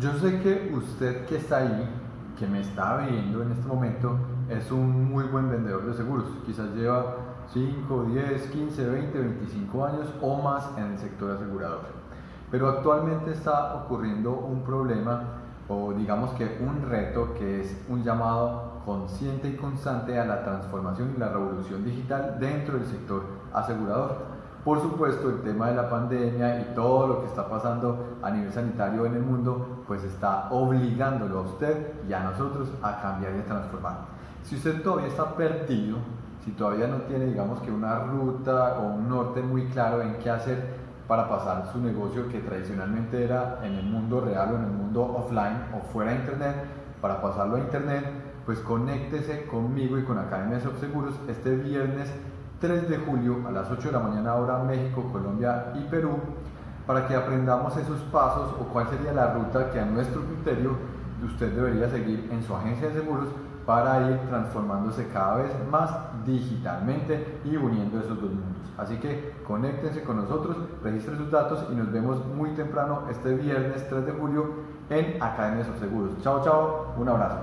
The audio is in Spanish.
Yo sé que usted que está ahí, que me está viendo en este momento, es un muy buen vendedor de seguros. Quizás lleva 5, 10, 15, 20, 25 años o más en el sector asegurador. Pero actualmente está ocurriendo un problema o digamos que un reto que es un llamado consciente y constante a la transformación y la revolución digital dentro del sector asegurador. Por supuesto, el tema de la pandemia y todo lo que está pasando a nivel sanitario en el mundo, pues está obligándolo a usted y a nosotros a cambiar y a transformar. Si usted todavía está perdido, si todavía no tiene, digamos que una ruta o un norte muy claro en qué hacer para pasar su negocio que tradicionalmente era en el mundo real o en el mundo offline o fuera de internet, para pasarlo a internet, pues conéctese conmigo y con Academia de Seguros este viernes 3 de julio a las 8 de la mañana hora México, Colombia y Perú para que aprendamos esos pasos o cuál sería la ruta que a nuestro criterio usted debería seguir en su agencia de seguros para ir transformándose cada vez más digitalmente y uniendo esos dos mundos. Así que conéctense con nosotros, registren sus datos y nos vemos muy temprano este viernes 3 de julio en Academia de Seguros. Chao, chao, un abrazo.